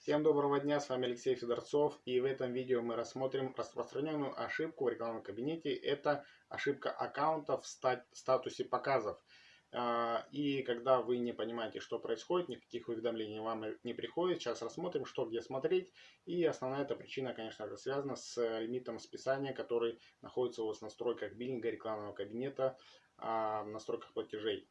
Всем доброго дня, с вами Алексей Федорцов и в этом видео мы рассмотрим распространенную ошибку в рекламном кабинете. Это ошибка аккаунта в статусе показов. А, и когда вы не понимаете, что происходит, никаких уведомлений вам не приходит. Сейчас рассмотрим, что где смотреть. И основная эта причина, конечно же, связана с лимитом списания, который находится у вас в настройках биллинга рекламного кабинета, а, в настройках платежей.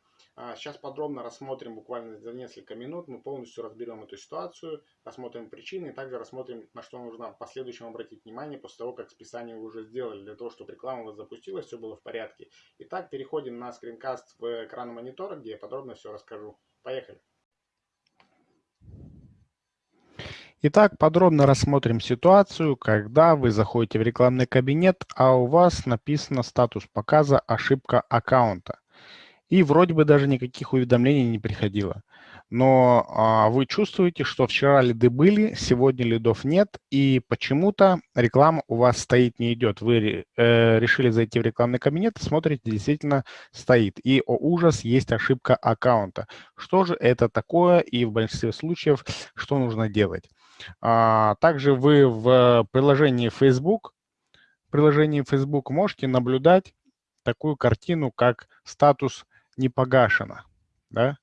Сейчас а, подробно рассмотрим, буквально за несколько минут, мы полностью разберем эту ситуацию, рассмотрим причины и также рассмотрим, на что нужно в последующем обратить внимание после того, как списание вы уже сделали, для того, чтобы реклама у вас запустилась, все было в порядке. Итак, переходим на скринкаст в экран монитора, где я подробно все расскажу. Поехали! Итак, подробно рассмотрим ситуацию, когда вы заходите в рекламный кабинет, а у вас написано статус показа «Ошибка аккаунта». И вроде бы даже никаких уведомлений не приходило. Но а, вы чувствуете, что вчера лиды были, сегодня лидов нет, и почему-то реклама у вас стоит, не идет. Вы э, решили зайти в рекламный кабинет, смотрите, действительно стоит. И, о ужас, есть ошибка аккаунта. Что же это такое и в большинстве случаев что нужно делать? А, также вы в приложении Facebook, приложении Facebook можете наблюдать такую картину, как статус не погашено, да?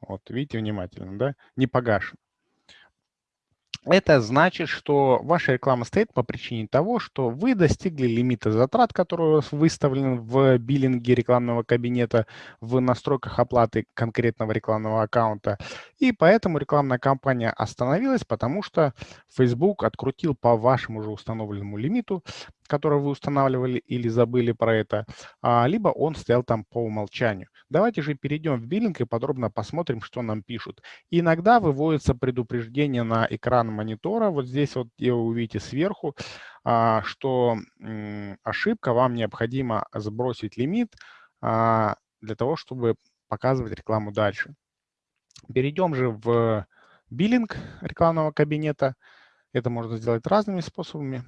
Вот, видите внимательно, да? Не погашено. Это значит, что ваша реклама стоит по причине того, что вы достигли лимита затрат, который у вас выставлен в биллинге рекламного кабинета, в настройках оплаты конкретного рекламного аккаунта. И поэтому рекламная кампания остановилась, потому что Facebook открутил по вашему уже установленному лимиту который вы устанавливали или забыли про это, а, либо он стоял там по умолчанию. Давайте же перейдем в биллинг и подробно посмотрим, что нам пишут. иногда выводится предупреждение на экран монитора, вот здесь вот вы увидите сверху, а, что ошибка, вам необходимо сбросить лимит а, для того, чтобы показывать рекламу дальше. Перейдем же в биллинг рекламного кабинета. Это можно сделать разными способами.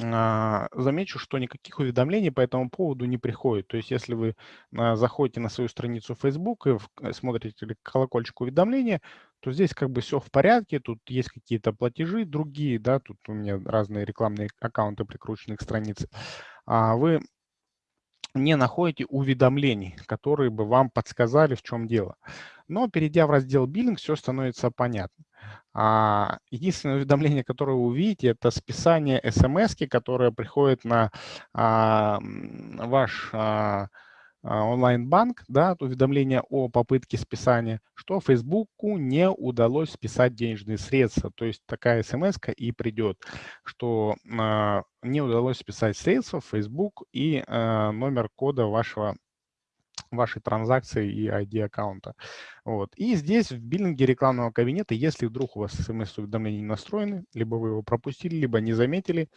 А, замечу, что никаких уведомлений по этому поводу не приходит. То есть если вы а, заходите на свою страницу Facebook и э, смотрите колокольчик уведомления, то здесь как бы все в порядке, тут есть какие-то платежи другие, да, тут у меня разные рекламные аккаунты прикручены к странице. А вы не находите уведомлений, которые бы вам подсказали, в чем дело. Но перейдя в раздел «Биллинг», все становится понятно. А, единственное уведомление, которое вы увидите, это списание смс, которое приходит на а, ваш а, онлайн-банк, да, уведомление о попытке списания, что Фейсбуку не удалось списать денежные средства. То есть такая смс и придет, что не удалось списать средства Facebook и номер кода вашего вашей транзакции и ID аккаунта. Вот. И здесь в биллинге рекламного кабинета, если вдруг у вас смс-уведомления не настроены, либо вы его пропустили, либо не заметили,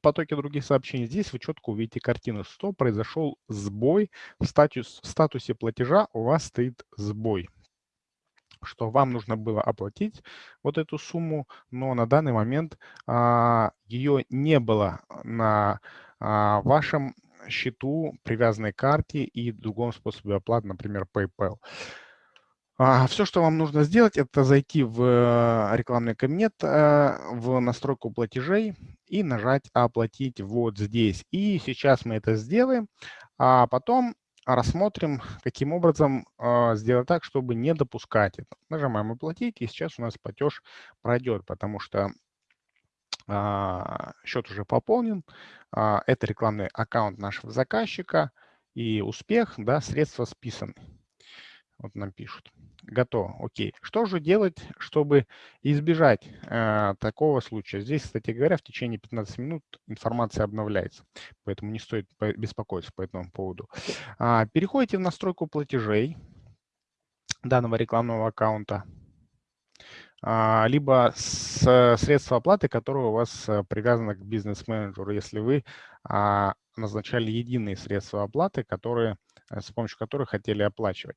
потоки других сообщений, здесь вы четко увидите картину, что произошел сбой в, статус, в статусе платежа, у вас стоит сбой что вам нужно было оплатить вот эту сумму, но на данный момент а, ее не было на а, вашем счету, привязанной карте и другом способе оплаты, например, PayPal. А, Все, что вам нужно сделать, это зайти в э, рекламный кабинет, э, в настройку платежей и нажать «Оплатить вот здесь». И сейчас мы это сделаем, а потом рассмотрим, каким образом э, сделать так, чтобы не допускать это. Нажимаем «Оплатить», и сейчас у нас платеж пройдет, потому что счет уже пополнен. А, это рекламный аккаунт нашего заказчика. И успех, да, средства списаны. Вот нам пишут. Готово. Окей. Что же делать, чтобы избежать э, такого случая? Здесь, кстати говоря, в течение 15 минут информация обновляется. Поэтому не стоит беспокоиться по этому поводу. А, переходите в настройку платежей данного рекламного аккаунта. А, либо с средства оплаты, которое у вас э, привязано к бизнес-менеджеру, если вы а, назначали единые средства оплаты, которые, э, с помощью которых хотели оплачивать.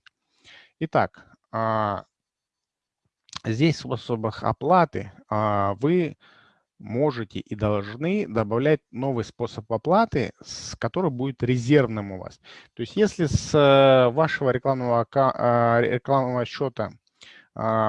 Итак, а, здесь в способах оплаты вы можете и должны добавлять новый способ оплаты, с который будет резервным у вас. То есть если с э, вашего рекламного, рекламного счета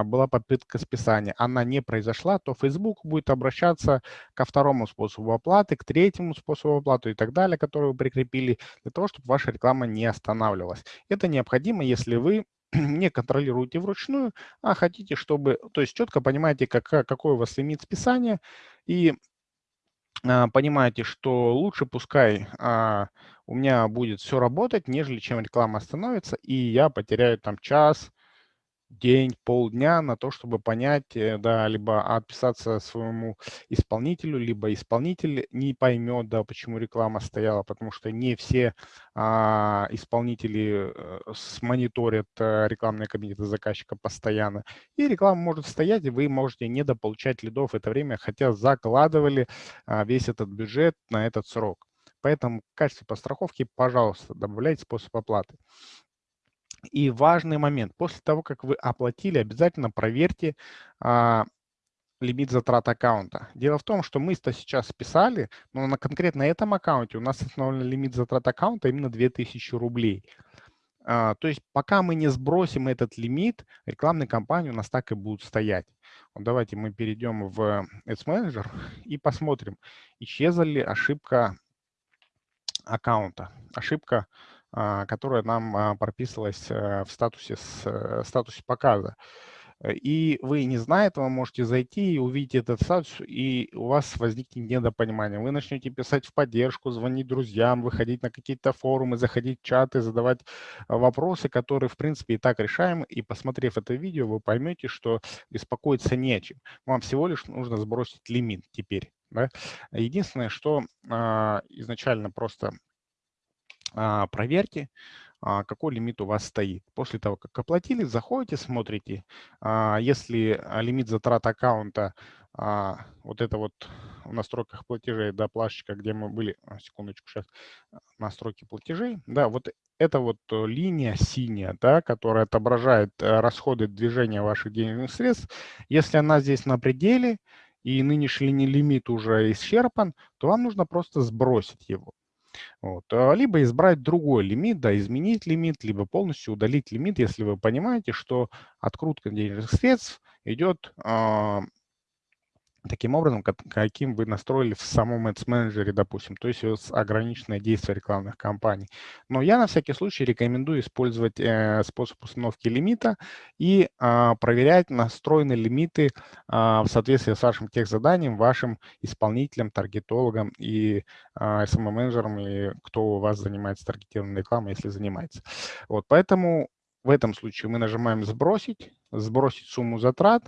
была попытка списания, она не произошла, то Facebook будет обращаться ко второму способу оплаты, к третьему способу оплаты и так далее, который вы прикрепили, для того, чтобы ваша реклама не останавливалась. Это необходимо, если вы не контролируете вручную, а хотите, чтобы, то есть четко понимаете, как, какой у вас лимит списания, и а, понимаете, что лучше пускай а, у меня будет все работать, нежели чем реклама остановится, и я потеряю там час, день, полдня на то, чтобы понять, э, да, либо отписаться своему исполнителю, либо исполнитель не поймет, да, почему реклама стояла, потому что не все а, исполнители а, смониторят а, рекламные кабинеты заказчика постоянно. И реклама может стоять, и вы можете недополучать лидов в это время, хотя закладывали а, весь этот бюджет на этот срок. Поэтому в качестве подстраховки, пожалуйста, добавляйте способ оплаты. И важный момент. После того, как вы оплатили, обязательно проверьте а, лимит затрат аккаунта. Дело в том, что мы-то сейчас списали, но на конкретно этом аккаунте у нас установлен лимит затрат аккаунта именно 2000 рублей. А, то есть пока мы не сбросим этот лимит, рекламные кампании у нас так и будут стоять. Вот давайте мы перейдем в Ads Manager и посмотрим, исчезла ли ошибка аккаунта. Ошибка а, которая нам а, прописывалась э, в статусе, с, э, статусе показа. И вы, не зная этого, можете зайти и увидеть этот статус, и у вас возникнет недопонимание. Вы начнете писать в поддержку, звонить друзьям, выходить на какие-то форумы, заходить в чаты, задавать а, вопросы, которые, в принципе, и так решаемы. И посмотрев это видео, вы поймете, что беспокоиться не о чем. Вам всего лишь нужно сбросить лимит теперь. Да? Единственное, что а, изначально просто а, проверьте, а, какой лимит у вас стоит. После того, как оплатили, заходите, смотрите. А, если лимит затрат аккаунта, вот это вот в настройках платежей, да, плашечка, где мы были, секундочку, сейчас, настройки платежей, да, вот это вот э, линия синяя, да, которая отображает э, расходы движения ваших денежных средств. Если она здесь на пределе, и нынешний лимит уже исчерпан, то вам нужно просто сбросить его. Вот. А, либо избрать другой лимит, да, изменить лимит, либо полностью удалить лимит, если вы понимаете, что открутка денежных средств идет а, таким образом, каким вы настроили в самом Ads Manager, допустим, то есть ограниченное действие рекламных кампаний. Но я на всякий случай рекомендую использовать э, способ установки лимита и э, проверять настроены лимиты э, в соответствии с вашим техзаданием, вашим исполнителем, таргетологом и э, SMM-менеджером, и кто у вас занимается таргетированной рекламой, если занимается. Вот, поэтому в этом случае мы нажимаем «Сбросить», «Сбросить сумму затрат»,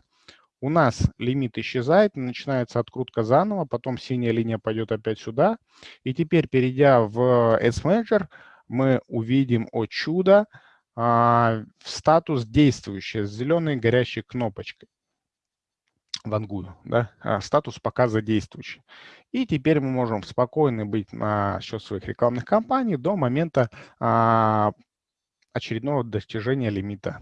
у нас лимит исчезает, начинается открутка заново, потом синяя линия пойдет опять сюда. И теперь, перейдя в Ads Manager, мы увидим, о чудо, а, статус действующий с зеленой горящей кнопочкой. Вангую, да, а, статус показа действующий. И теперь мы можем спокойно быть на счет своих рекламных кампаний до момента а, очередного достижения лимита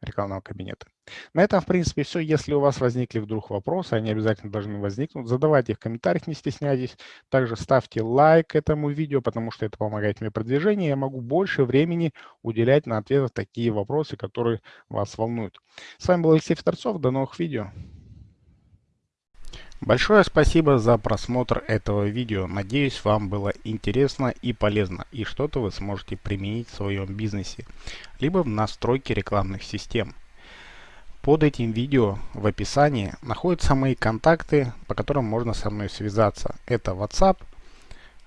рекламного кабинета. На этом, в принципе, все. Если у вас возникли вдруг вопросы, они обязательно должны возникнуть, задавайте их в комментариях, не стесняйтесь. Также ставьте лайк этому видео, потому что это помогает мне продвижению. Я могу больше времени уделять на ответы такие вопросы, которые вас волнуют. С вами был Алексей Федорцов. До новых видео. Большое спасибо за просмотр этого видео. Надеюсь, вам было интересно и полезно, и что-то вы сможете применить в своем бизнесе, либо в настройке рекламных систем. Под этим видео в описании находятся мои контакты, по которым можно со мной связаться. Это WhatsApp,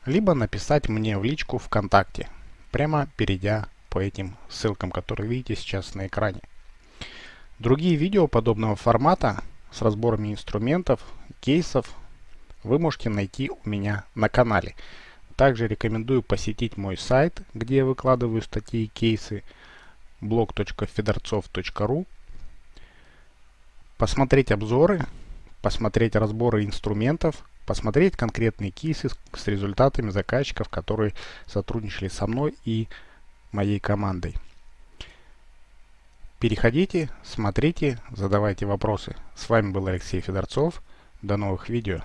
либо написать мне в личку ВКонтакте, прямо перейдя по этим ссылкам, которые видите сейчас на экране. Другие видео подобного формата с разборами инструментов, кейсов вы можете найти у меня на канале. Также рекомендую посетить мой сайт, где я выкладываю статьи и кейсы blog.fedorцов.ru посмотреть обзоры, посмотреть разборы инструментов, посмотреть конкретные кейсы с результатами заказчиков, которые сотрудничали со мной и моей командой. Переходите, смотрите, задавайте вопросы. С вами был Алексей Федорцов. До новых видео.